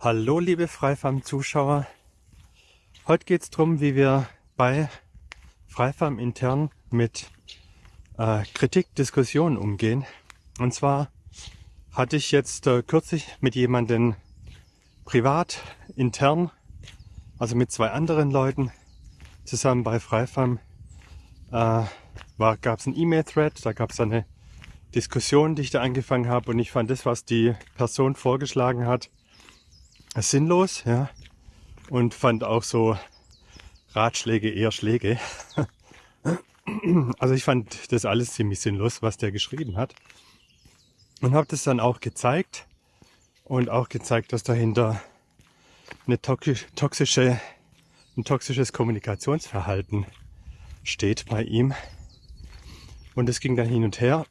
Hallo liebe Freifarm-Zuschauer. Heute geht es darum, wie wir bei Freifarm intern mit äh, Kritik, Diskussionen umgehen. Und zwar hatte ich jetzt äh, kürzlich mit jemandem privat, intern, also mit zwei anderen Leuten zusammen bei Freifarm, äh, gab es einen E-Mail-Thread, da gab es eine Diskussion, die ich da angefangen habe und ich fand das, was die Person vorgeschlagen hat, sinnlos, ja. Und fand auch so Ratschläge eher Schläge. Also ich fand das alles ziemlich sinnlos, was der geschrieben hat. Und habe das dann auch gezeigt und auch gezeigt, dass dahinter eine toxische, ein toxisches Kommunikationsverhalten steht bei ihm. Und es ging dann hin und her,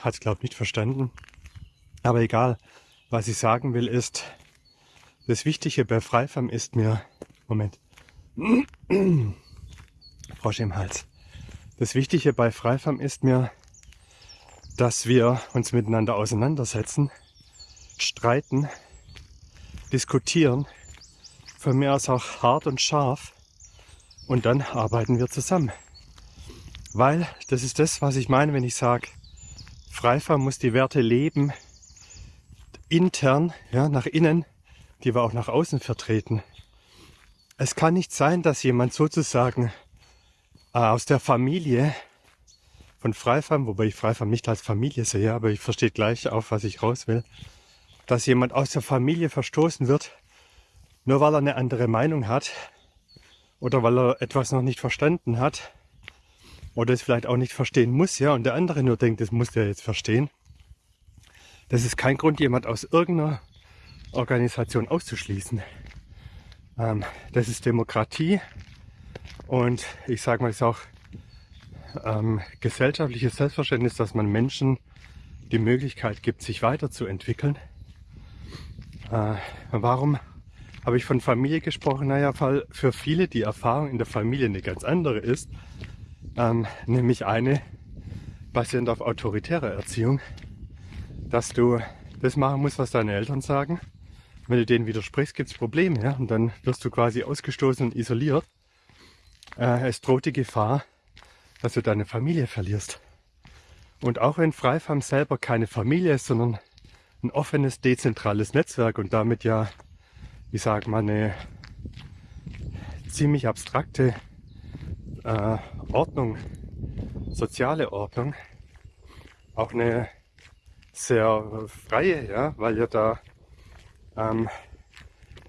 hat es glaube ich nicht verstanden. Aber egal, was ich sagen will ist, das Wichtige bei Freifarm ist mir, Moment, Frosch im Hals. Das Wichtige bei Freifarm ist mir, dass wir uns miteinander auseinandersetzen, streiten, diskutieren, von mir aus auch hart und scharf und dann arbeiten wir zusammen. Weil das ist das, was ich meine, wenn ich sage, Freifarm muss die Werte leben, intern, ja, nach innen, die wir auch nach außen vertreten. Es kann nicht sein, dass jemand sozusagen äh, aus der Familie von Freifarm, wobei ich Freifarm nicht als Familie sehe, aber ich verstehe gleich auf, was ich raus will, dass jemand aus der Familie verstoßen wird, nur weil er eine andere Meinung hat oder weil er etwas noch nicht verstanden hat oder es vielleicht auch nicht verstehen muss, ja, und der andere nur denkt, das muss der jetzt verstehen. Das ist kein Grund, jemand aus irgendeiner Organisation auszuschließen. Ähm, das ist Demokratie und ich sage mal, es ist auch ähm, gesellschaftliches Selbstverständnis, dass man Menschen die Möglichkeit gibt, sich weiterzuentwickeln. Äh, warum habe ich von Familie gesprochen? Naja, weil für viele die Erfahrung in der Familie eine ganz andere ist, ähm, nämlich eine basierend auf autoritärer Erziehung, dass du das machen musst, was deine Eltern sagen wenn du denen widersprichst, gibt es Probleme. Ja? Und dann wirst du quasi ausgestoßen und isoliert. Äh, es droht die Gefahr, dass du deine Familie verlierst. Und auch wenn Freifarm selber keine Familie ist, sondern ein offenes, dezentrales Netzwerk und damit ja, wie sagt man, eine ziemlich abstrakte äh, Ordnung, soziale Ordnung, auch eine sehr freie, ja, weil ja da ähm,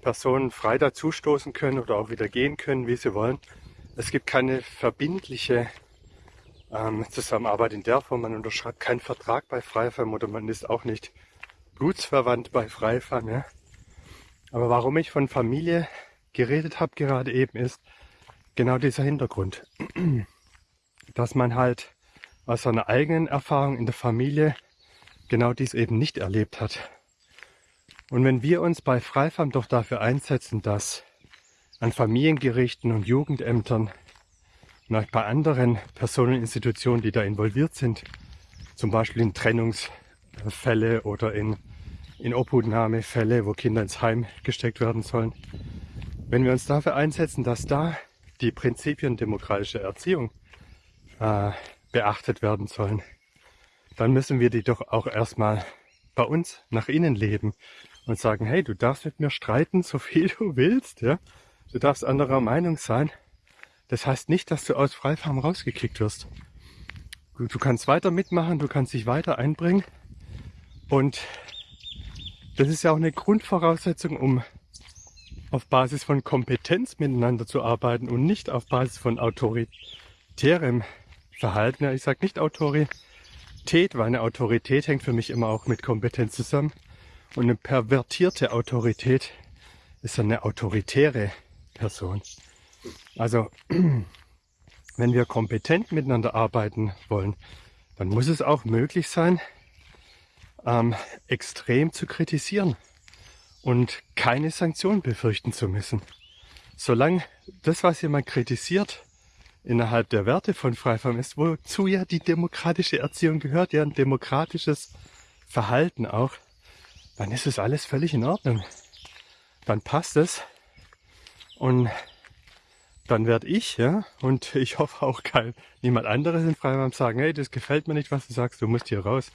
Personen frei dazustoßen können oder auch wieder gehen können, wie sie wollen. Es gibt keine verbindliche ähm, Zusammenarbeit in der Form. Man unterschreibt keinen Vertrag bei Freifam oder man ist auch nicht blutsverwandt bei Freifam. Ja? Aber warum ich von Familie geredet habe gerade eben ist genau dieser Hintergrund. Dass man halt aus seiner eigenen Erfahrung in der Familie genau dies eben nicht erlebt hat. Und wenn wir uns bei Freifarm doch dafür einsetzen, dass an Familiengerichten und Jugendämtern und auch bei anderen Personeninstitutionen, die da involviert sind, zum Beispiel in Trennungsfälle oder in, in Obhutnahmefälle, wo Kinder ins Heim gesteckt werden sollen, wenn wir uns dafür einsetzen, dass da die Prinzipien demokratischer Erziehung äh, beachtet werden sollen, dann müssen wir die doch auch erstmal bei uns nach innen leben und sagen, hey, du darfst mit mir streiten, so viel du willst, ja. Du darfst anderer Meinung sein. Das heißt nicht, dass du aus Freifarm rausgekickt wirst. Du, du kannst weiter mitmachen, du kannst dich weiter einbringen. Und das ist ja auch eine Grundvoraussetzung, um auf Basis von Kompetenz miteinander zu arbeiten und nicht auf Basis von autoritärem Verhalten. Ja, ich sage nicht Autorität, weil eine Autorität hängt für mich immer auch mit Kompetenz zusammen. Und eine pervertierte Autorität ist eine autoritäre Person. Also, wenn wir kompetent miteinander arbeiten wollen, dann muss es auch möglich sein, ähm, extrem zu kritisieren und keine Sanktionen befürchten zu müssen. Solange das, was jemand kritisiert, innerhalb der Werte von Freifarm ist, wozu ja die demokratische Erziehung gehört, ja ein demokratisches Verhalten auch, dann ist es alles völlig in Ordnung. dann passt es. Und dann werde ich, ja, und ich hoffe auch kein, niemand anderes in Freiburg sagen, hey, das gefällt mir nicht, was du sagst, du musst hier raus.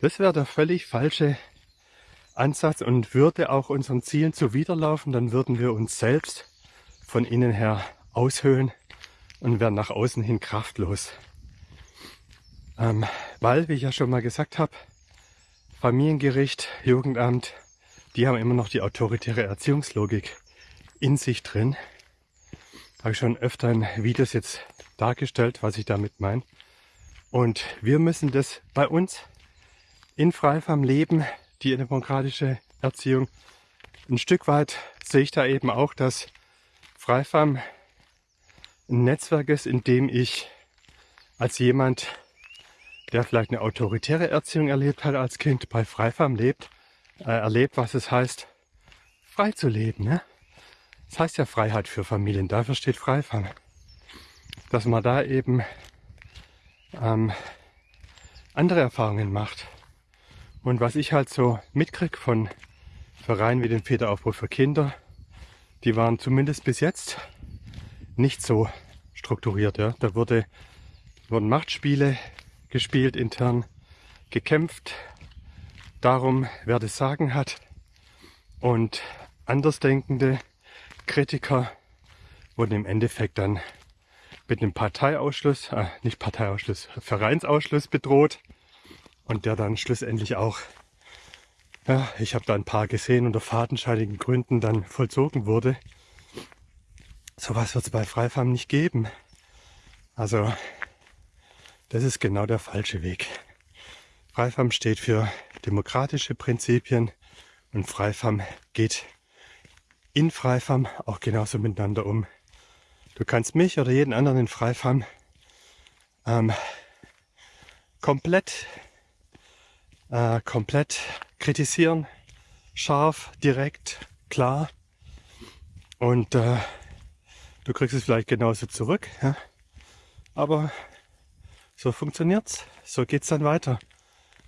Das wäre der völlig falsche Ansatz und würde auch unseren Zielen zuwiderlaufen, dann würden wir uns selbst von innen her aushöhlen und wären nach außen hin kraftlos. Ähm, weil, wie ich ja schon mal gesagt habe, Familiengericht, Jugendamt, die haben immer noch die autoritäre Erziehungslogik in sich drin. Habe ich schon öfter in Videos jetzt dargestellt, was ich damit meine. Und wir müssen das bei uns in Freifarm leben, die demokratische Erziehung. Ein Stück weit sehe ich da eben auch, dass Freifarm ein Netzwerk ist, in dem ich als jemand, der vielleicht eine autoritäre Erziehung erlebt hat als Kind, bei Freifarm lebt, äh, erlebt, was es heißt, frei zu leben. Ne? Das heißt ja Freiheit für Familien, dafür steht Freifang. Dass man da eben ähm, andere Erfahrungen macht. Und was ich halt so mitkrieg von Vereinen wie dem Federaufbruch für Kinder, die waren zumindest bis jetzt nicht so strukturiert. Ja. Da wurde, wurden Machtspiele gespielt intern, gekämpft darum, wer das Sagen hat. Und Andersdenkende Kritiker wurden im Endeffekt dann mit einem Parteiausschluss, äh, nicht Parteiausschluss, Vereinsausschluss bedroht und der dann schlussendlich auch, ja, ich habe da ein paar gesehen, unter fadenscheinigen Gründen dann vollzogen wurde. Sowas wird es bei Freifarm nicht geben. Also das ist genau der falsche Weg. Freifarm steht für demokratische Prinzipien und Freifarm geht in Freifarm auch genauso miteinander um. Du kannst mich oder jeden anderen in Freifarm ähm, komplett, äh, komplett kritisieren, scharf, direkt, klar. Und äh, du kriegst es vielleicht genauso zurück. Ja? Aber so funktioniert's, so geht's dann weiter.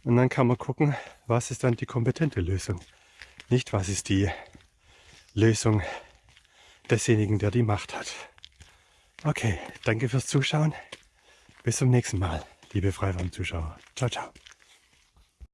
Und dann kann man gucken, was ist dann die kompetente Lösung. Nicht, was ist die Lösung desjenigen, der die Macht hat. Okay, danke fürs Zuschauen. Bis zum nächsten Mal, liebe Freiwand-Zuschauer. Ciao, ciao.